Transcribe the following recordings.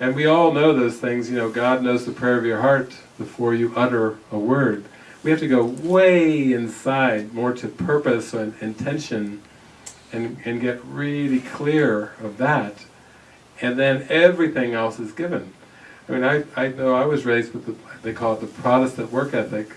And we all know those things, you know, God knows the prayer of your heart before you utter a word. We have to go way inside, more to purpose and intention, and, and get really clear of that. And then everything else is given. I mean, I, I know I was raised with the, they call it the Protestant work ethic,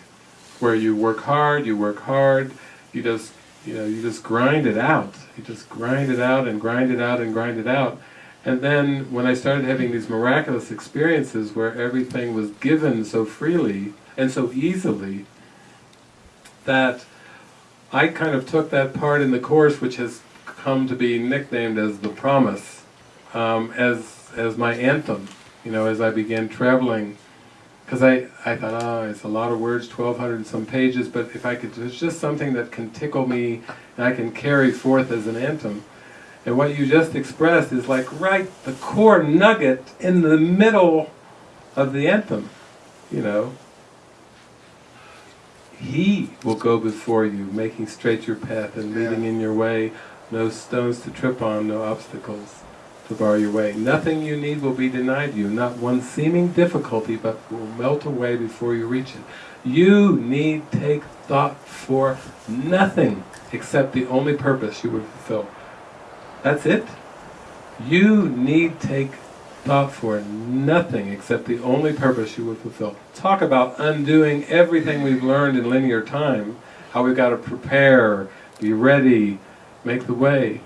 where you work hard, you work hard, you just, you know, you just grind it out. You just grind it out and grind it out and grind it out. And then when I started having these miraculous experiences where everything was given so freely and so easily, that I kind of took that part in the Course which has come to be nicknamed as the Promise, um, as, as my anthem, you know, as I began traveling. Because I, I thought, oh, it's a lot of words, 1,200 and some pages, but if I could, it's just something that can tickle me and I can carry forth as an anthem. And what you just expressed is like right the core nugget in the middle of the anthem, you know. He will go before you, making straight your path and leading in your way, no stones to trip on, no obstacles to bar your way. Nothing you need will be denied you, not one seeming difficulty, but will melt away before you reach it. You need take thought for nothing except the only purpose you would fulfill. That's it. You need take thought for nothing except the only purpose you would fulfill. Talk about undoing everything we've learned in linear time, how we've got to prepare, be ready, make the way.